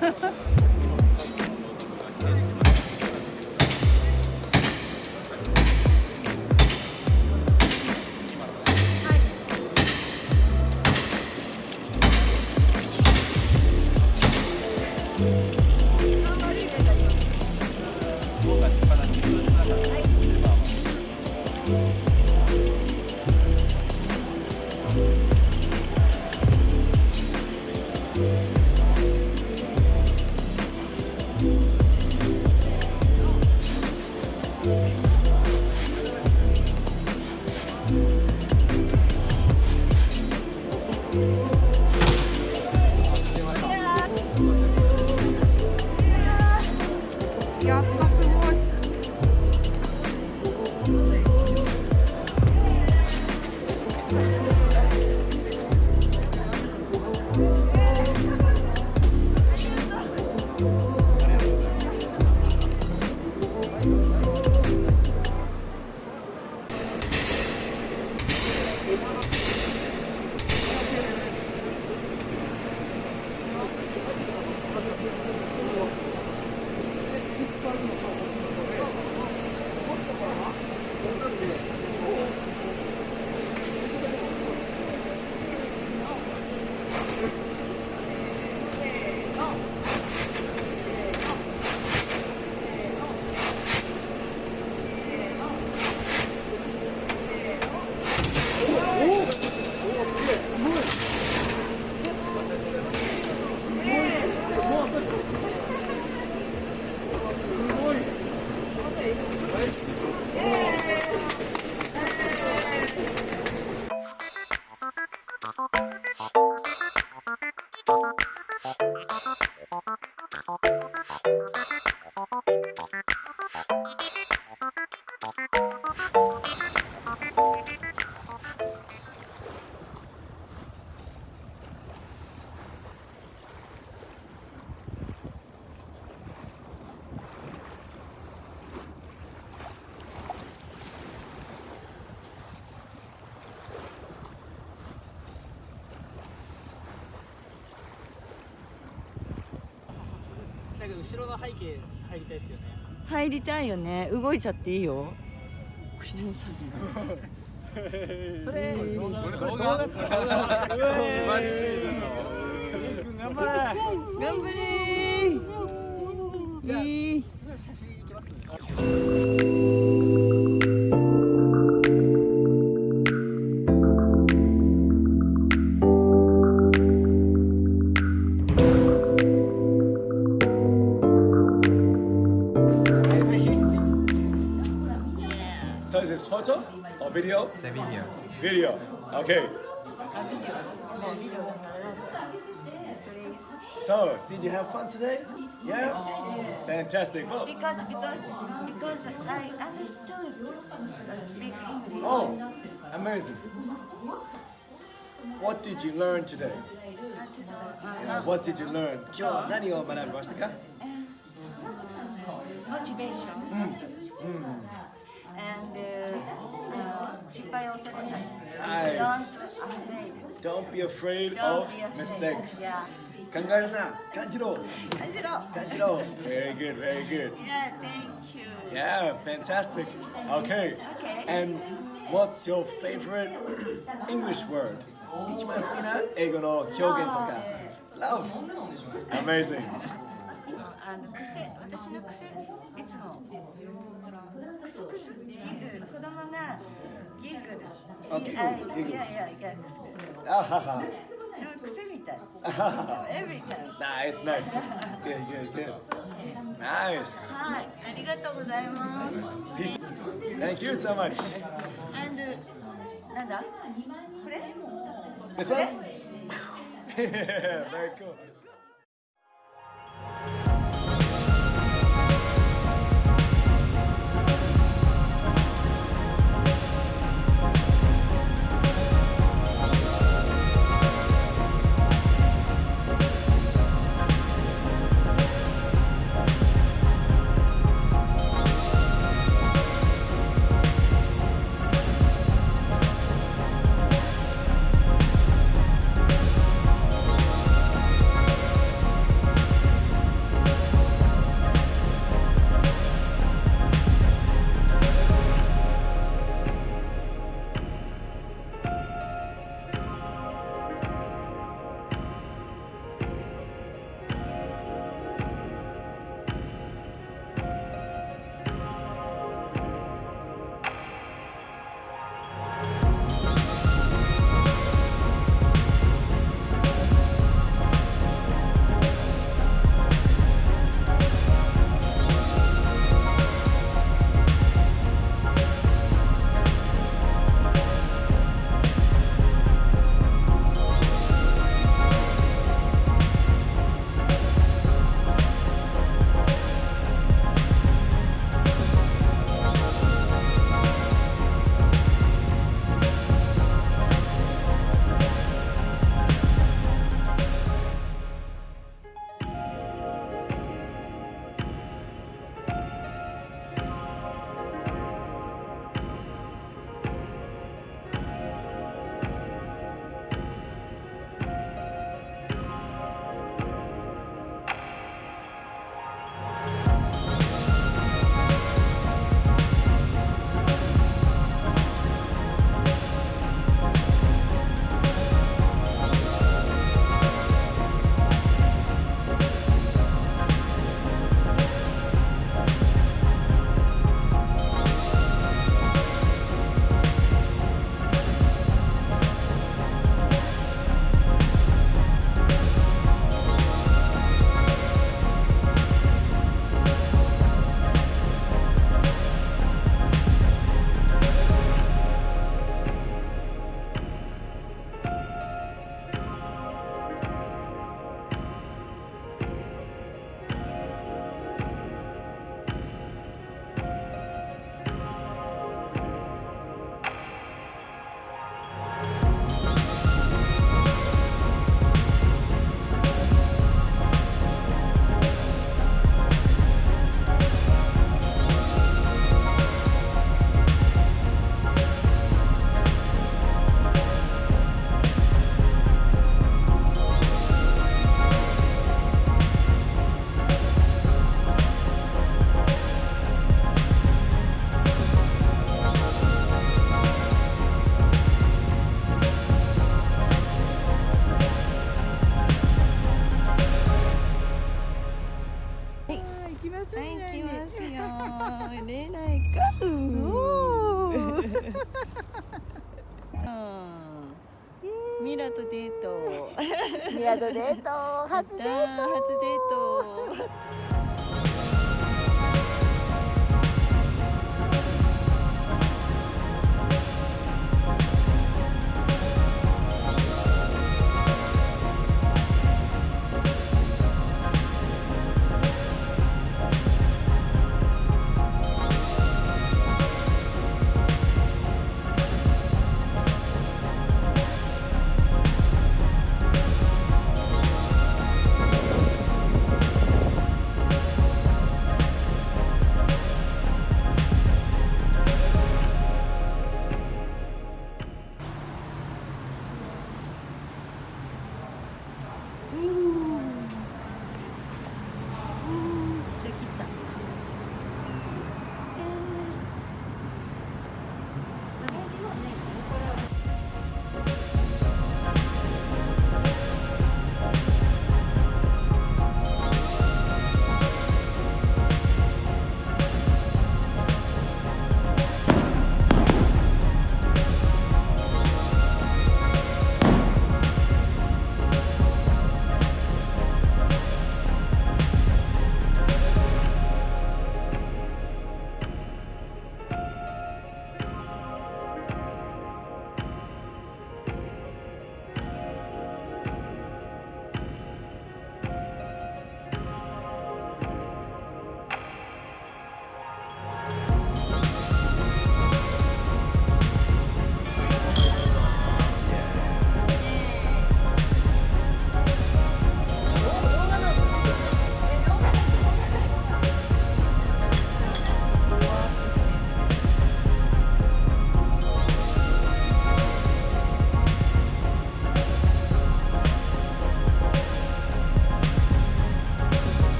ハハハ。後ろの背景入りたいですよね。入りたいよね動いちゃっていいよそれ、これ動画。頑張れ。頑張れじゃあ写真いきます。video? It's a video. Video. Okay. So, did you have fun today? Yeah? Fantastic. Well, because because because I understood speak English oh, amazing. What did you learn today? Yeah, what did you learn? 今日は何を学びましたか motivation and Nice. don't afraid Don't be afraid Don't of be afraid. mistakes. Yeah. 考えるな。感じろ。感じろ感じろ。Very good, very good. Yeah thank you Yeah, fantastic. Okay. Okay. And what's your favorite English word? 一番好きな英語の表現とか。Love. Amazing. あの癖私の癖いつもクスクスギグ子供が ギグルあギグルあギグルいやいやいやあはは。でも癖みたいあはは every time Nah, it's nice. Good, good, good. Nice. はいありがとうございます Peace. Thank you so much. and なんだこれ This one? Very cool.